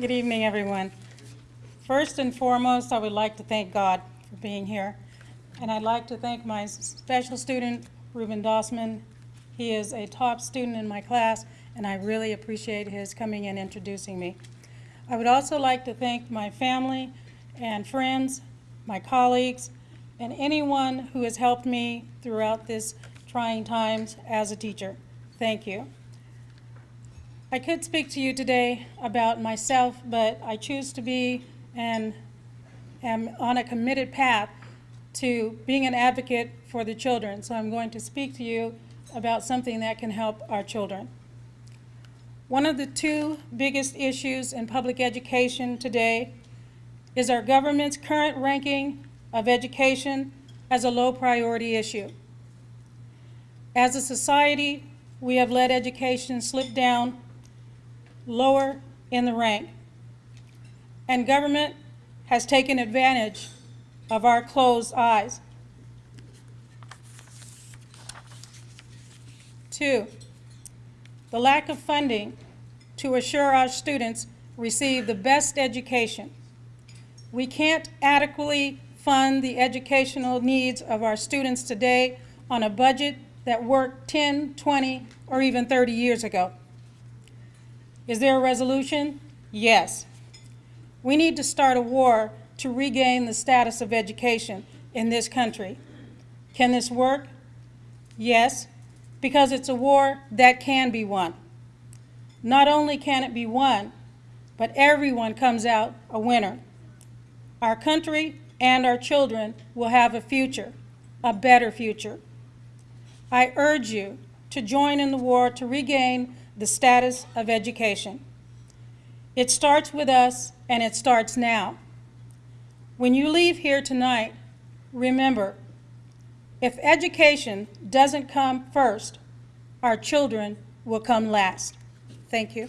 Good evening, everyone. First and foremost, I would like to thank God for being here. And I'd like to thank my special student, Ruben Dossman. He is a top student in my class, and I really appreciate his coming and introducing me. I would also like to thank my family and friends, my colleagues, and anyone who has helped me throughout this trying times as a teacher. Thank you. I could speak to you today about myself, but I choose to be and am on a committed path to being an advocate for the children. So I'm going to speak to you about something that can help our children. One of the two biggest issues in public education today is our government's current ranking of education as a low priority issue. As a society, we have let education slip down lower in the rank. And government has taken advantage of our closed eyes. Two, the lack of funding to assure our students receive the best education. We can't adequately fund the educational needs of our students today on a budget that worked 10, 20, or even 30 years ago. Is there a resolution? Yes. We need to start a war to regain the status of education in this country. Can this work? Yes, because it's a war that can be won. Not only can it be won, but everyone comes out a winner. Our country and our children will have a future, a better future. I urge you to join in the war to regain the status of education. It starts with us, and it starts now. When you leave here tonight, remember, if education doesn't come first, our children will come last. Thank you.